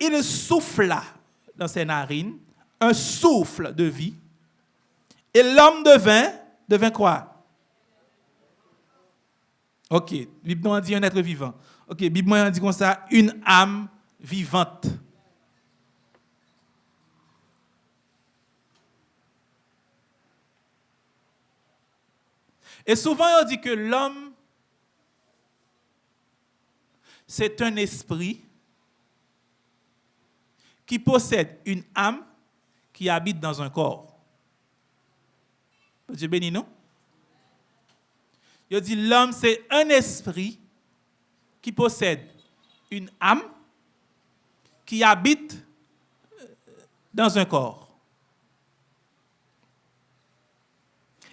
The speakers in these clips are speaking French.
il souffla dans ses narines un souffle de vie. Et l'homme devint, devint quoi? Ok, Bible dit un être vivant. Ok, Bible dit comme ça, une âme vivante. Et souvent, on dit que l'homme, c'est un esprit qui possède une âme qui habite dans un corps. Dieu béni nous. Il dit l'homme, c'est un esprit qui possède une âme qui habite euh, dans un corps.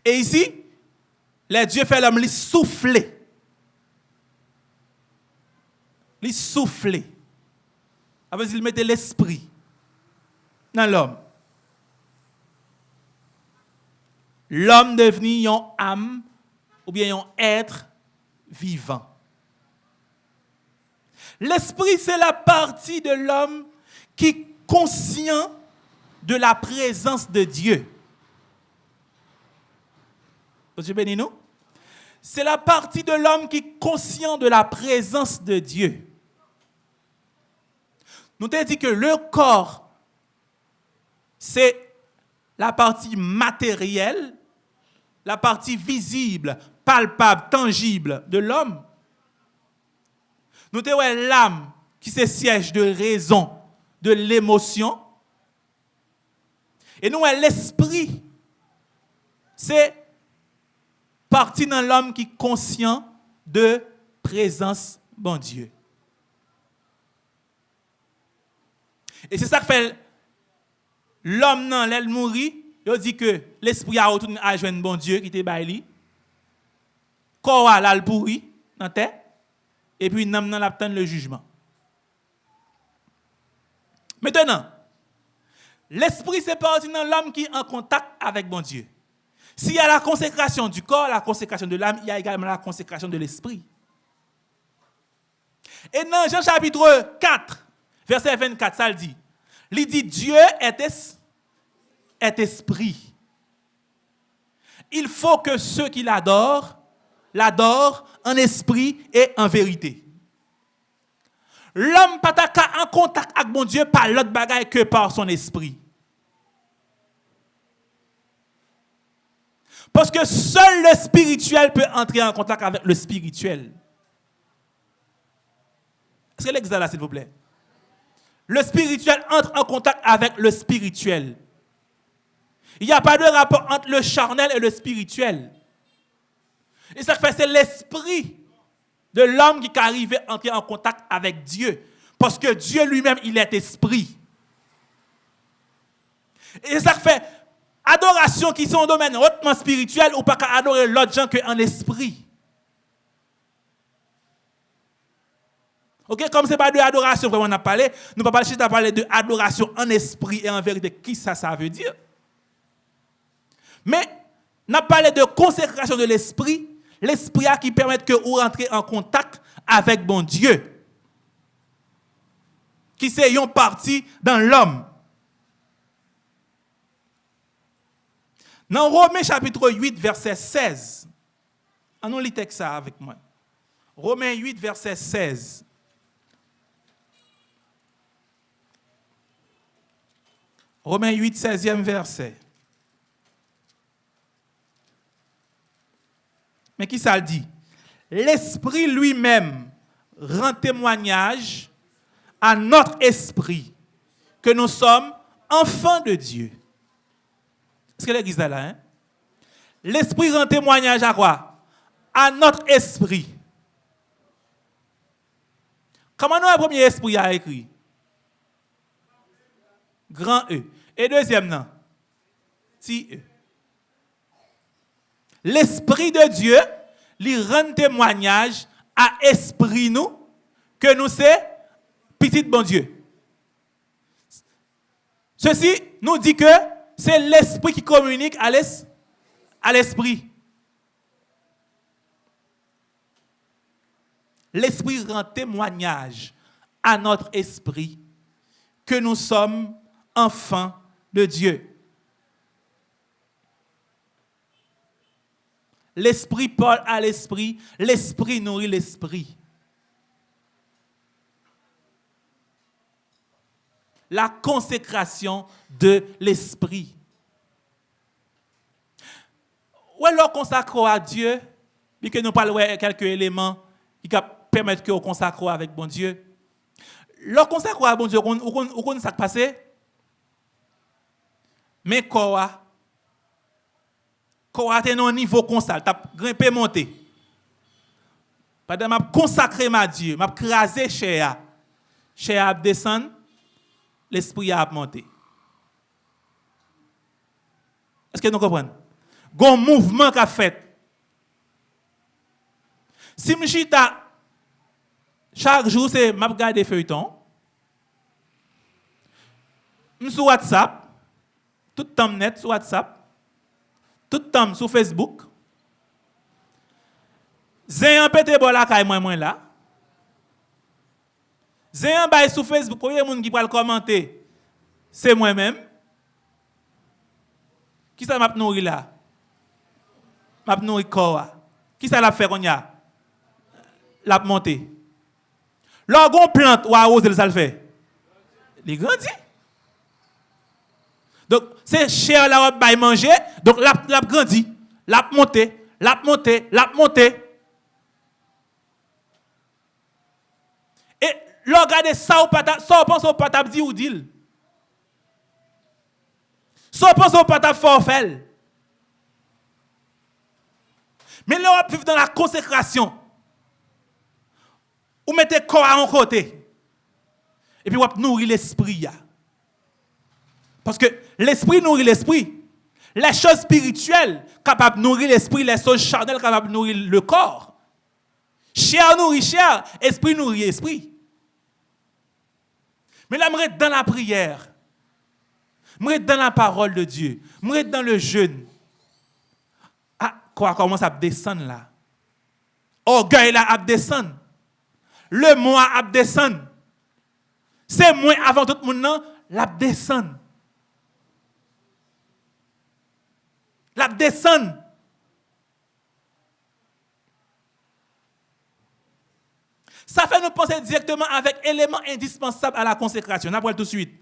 Et ici, les dieux fait l'homme lui souffler. Lui souffler. Après, il mettait l'esprit dans l'homme. L'homme devenu une âme ou bien un être vivant. L'esprit, c'est la partie de l'homme qui est conscient de la présence de Dieu. C'est la partie de l'homme qui est conscient de la présence de Dieu. Nous t'avons dit que le corps, c'est la partie matérielle, la partie visible, palpable, tangible de l'homme. Nous avons l'âme qui se siège de raison, de l'émotion. Et nous avons l'esprit. C'est partie dans l'homme qui est conscient de présence bon Dieu. Et c'est ça que fait l'homme dans l'aile mourit, il dit que l'esprit a retourné à joindre bon Dieu qui était baili. Corps a le pourri dans tête et puis dans l'attendre le jugement. Maintenant, l'esprit c'est parti dans l'homme qui est en contact avec bon Dieu. S'il y a la consécration du corps, la consécration de l'âme, il y a également la consécration de l'esprit. Et dans Jean chapitre 4, verset 24, ça le dit. Il dit Dieu est, est esprit. Il faut que ceux qui l'adorent, l'adorent en esprit et en vérité. L'homme pas en contact avec mon Dieu par l'autre bagaille que par son esprit. Parce que seul le spirituel peut entrer en contact avec le spirituel. Est-ce que l'exemple là, s'il vous plaît? Le spirituel entre en contact avec le spirituel. Il n'y a pas de rapport entre le charnel et le spirituel. Et ça fait, c'est l'esprit de l'homme qui arrive à entrer en contact avec Dieu. Parce que Dieu lui-même, il est esprit. Et ça fait, adoration qui sont un domaine hautement spirituel ou pas qu'à adorer l'autre gens qu'en esprit. Ok, comme ce n'est pas de adoration vraiment on a parlé, nous ne pas parler de adoration en esprit et en vérité. Qui ça, ça veut dire? Mais, on a parlé de consécration de l'esprit, l'esprit qui permet que vous rentrez en contact avec bon Dieu. Qui c'est une partie dans l'homme. Dans Romains chapitre 8, verset 16, allons lire ça avec moi. Romains 8, verset 16. Romains 8, 16e verset. Mais qui ça le dit? L'Esprit lui-même rend témoignage à notre esprit que nous sommes enfants de Dieu. Est-ce que l'église est là? Hein? L'Esprit rend témoignage à quoi? À notre esprit. Comment nous, le premier esprit a écrit? Grand E. Et deuxième, non? Petit E. L'Esprit de Dieu lui rend témoignage à esprit nous que nous sommes petit bon Dieu. Ceci nous dit que c'est l'esprit qui communique à l'esprit. L'esprit rend témoignage à notre esprit que nous sommes enfants de Dieu. L'esprit parle à l'esprit, l'esprit nourrit l'esprit. La consécration de l'esprit. Ou alors consacrer à Dieu, puis que nous parlons de quelques éléments qui permettent que nous consacrons avec bon Dieu. Lorsqu'on consacre à bon Dieu, on connaît ce qui passé. Mais quoi Quoi est un niveau constant, tu as grimpé monté. Pendant m'a consacré ma Dieu, m'a crasé Chez a descend, l'esprit a monté. Est-ce que nous comprenons? Un mouvement qu'a fait. Si je chaque jour, c'est m'a regarder feuilleton. Sur WhatsApp, tout le temps net sur WhatsApp, tout le temps sur Facebook. J'ai un pété bol à moi moi là. J'ai un bail sur Facebook, il y a des gens qui le commenter. C'est moi-même. Qui ça m'a nourri là M'a nourri corps. Qui ça l'a fait qu'on y a L'a monté. Lorsqu'on plante ou arrose, ça le fait. Il grandit. Donc, c'est cher la robe manger, donc la, la grandit, la monté, la monté, la monté. Et regardez ça ou pas, ça pense au patap dit ou dit. Ça pense au forfait. Mais l'Europe vit dans la consécration. Ou mettez corps en côté. Et puis, vous nourrir l'esprit. Parce que l'esprit nourrit l'esprit. Les choses spirituelles capables de nourrir l'esprit, les choses charnelles capables de nourrir le corps. Chair nourrit chair, esprit nourrit esprit. Mais là, je dans la prière. Je dans la parole de Dieu. Je dans le jeûne. Ah, quoi commence à descendre là? Orgueil là à descendre le moi descend. C'est moi avant tout le monde, la descend. La descend. Ça fait nous penser directement avec éléments indispensables à la consécration. On tout de suite.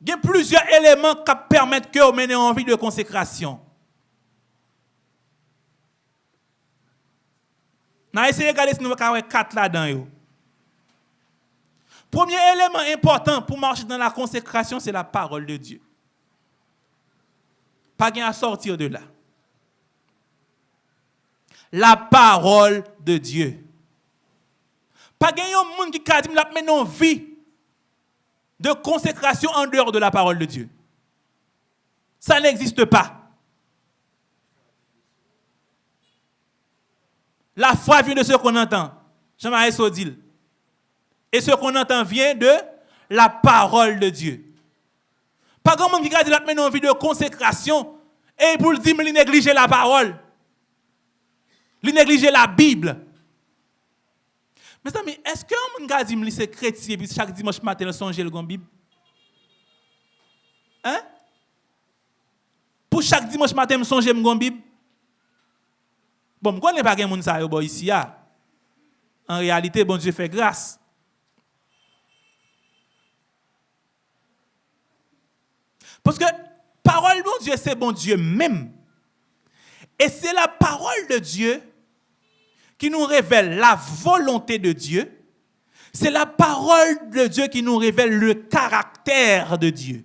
Il y a plusieurs éléments qui permettent que vous menez en vie de consécration. On a essayé de regarder si nous avons quatre là-dedans. Premier élément important pour marcher dans la consécration, c'est la parole de Dieu. Pas à sortir de là. La parole de Dieu. Pas un monde qui a dit mais non vie de consécration en dehors de la parole de Dieu. Ça n'existe pas. La foi vient de ce qu'on entend. Jean-Marie Sodil. Et ce qu'on entend vient de la parole de Dieu. Pas grand monde qui a dit la une vie de consécration et pour le dire, il négliger la parole. Il négliger la Bible. Mes amis, est-ce que un monde dit c'est chrétien puis chaque dimanche matin songe le Bible? Hein? Pour chaque dimanche matin songe le Bible? Bon, je ne connais pas monde ça ici. En réalité, bon Dieu fait grâce. Parce que parole bon Dieu, c'est bon Dieu même. Et c'est la parole de Dieu qui nous révèle la volonté de Dieu. C'est la parole de Dieu qui nous révèle le caractère de Dieu.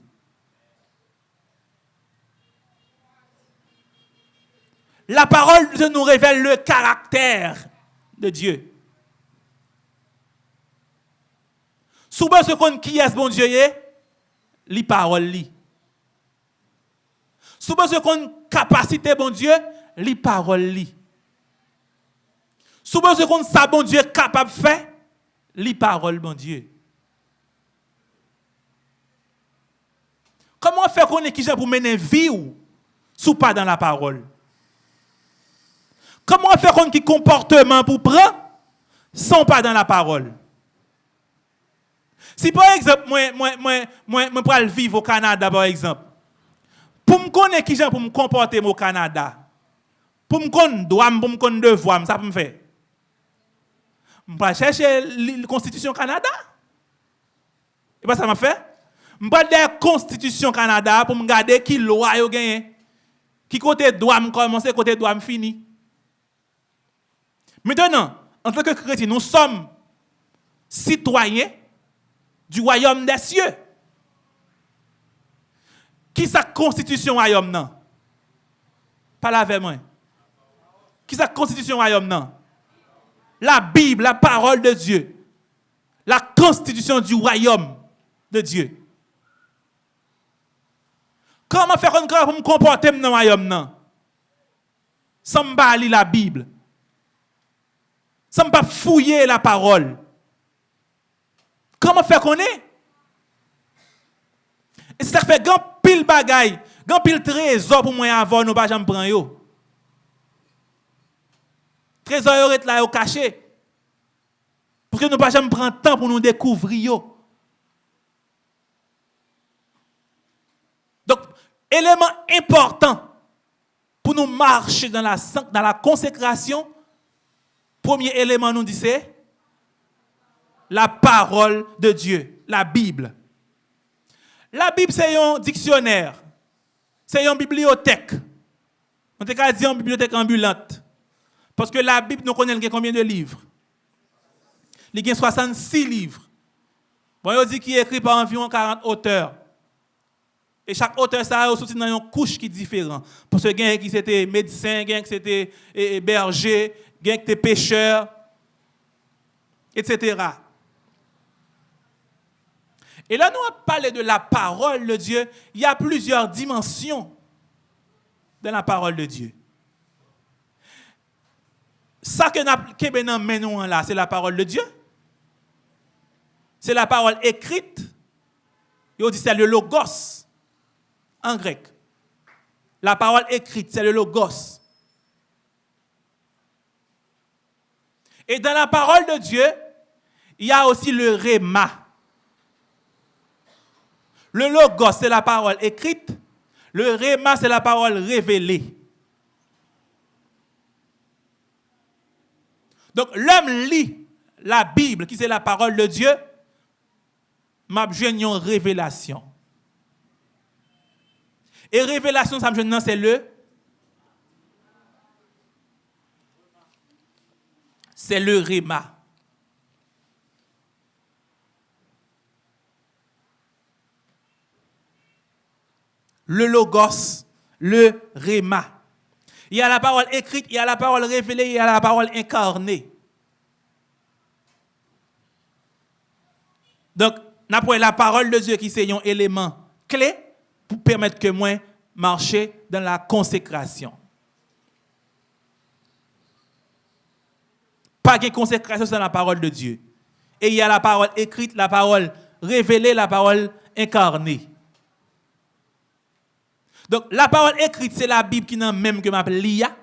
La parole de nous révèle le caractère de Dieu. Souvent, ce qu'on qui est bon Dieu les paroles li. Souvent, ce qu'on capacité bon Dieu, les paroles li. Souvent, ce qu'on sa bon Dieu capable de faire, les paroles bon Dieu. Comment faire qu'on est qui pour mener vie ou sous pas dans la parole? Comment faire un qui comportement pour prendre sans pas dans la parole? Si par exemple, moi, moi, moi, moi, vivre au Canada, par exemple, pour me connaître qui j'ai pour me comporter au Canada, pour me connaître droit, pour me connaître devoir, ça peut me faire. Je vais chercher la Constitution Canada. Et pas ça m'a fait. Je vais la Constitution Canada pour me garder qui loi yo gagné. Qui côté droit me commencer, côté droit me fini. Maintenant, en tant que chrétien, nous sommes citoyens du royaume des cieux. Qui sa constitution royaume non? Pas la moi. Qui sa constitution royaume non? La Bible, la parole de Dieu. La constitution du royaume de Dieu. Comment faire pour me comporter dans le royaume non? Sans me la Bible. Sans me fouiller la parole. Comment faire qu'on est? Et ça fait grand pile bagaille, grand pile trésor pour moi avoir, nous pas jamais prendre yo. Trésor yo est là au caché. Pour que nous pas jamais prendre temps pour nous découvrir yo. Donc, élément important pour nous marcher dans la, dans la consécration, premier élément nous dit c'est la parole de Dieu, la Bible. La Bible, c'est un dictionnaire. C'est une bibliothèque. On peut dire une bibliothèque ambulante. Parce que la Bible, nous connaissons combien de livres? Il y a 66 livres. Bon, on dit qu'il est écrit par environ 40 auteurs. Et chaque auteur, ça a aussi une couche qui est différente. Parce que il a qui c'était médecin, il a qui c'était berger, il y a qui était pêcheur, etc. Et là, nous avons parlé de la parole de Dieu. Il y a plusieurs dimensions dans la parole de Dieu. Ça que nous avons là, c'est la parole de Dieu. C'est la parole écrite. Et on dit c'est le logos en grec. La parole écrite, c'est le logos. Et dans la parole de Dieu, il y a aussi le réma. Le logos, c'est la parole écrite. Le réma, c'est la parole révélée. Donc, l'homme lit la Bible, qui c'est la parole de Dieu, m'a une révélation. Et révélation, ça me c'est le c'est le réma. Le logos, le réma. Il y a la parole écrite, il y a la parole révélée, il y a la parole incarnée. Donc, nous la parole de Dieu qui est un élément clé pour permettre que moi marcher dans la consécration. Pas de consécration sans la parole de Dieu. Et il y a la parole écrite, la parole révélée, la parole incarnée. Donc, la parole écrite, c'est la Bible qui n'a même que m'appelle l'IA.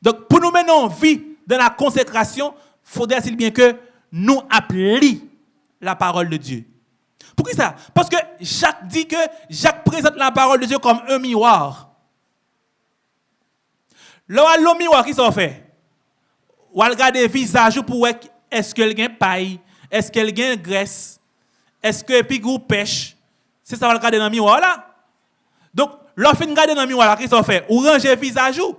Donc, pour nous mener en vie dans la consécration, il faudrait bien que nous appelions la parole de Dieu. Pourquoi ça? Parce que Jacques dit que Jacques présente la parole de Dieu comme un miroir. Le miroir, qui s'en fait? Ou regarder visage pour est-ce qu'elle a paille, est-ce qu'elle a graisse, eske epi gou pech, se sa val kade nan miwa la. Donk, lò fin kade nan miwa la, ki so fe, ou range vizaj ou,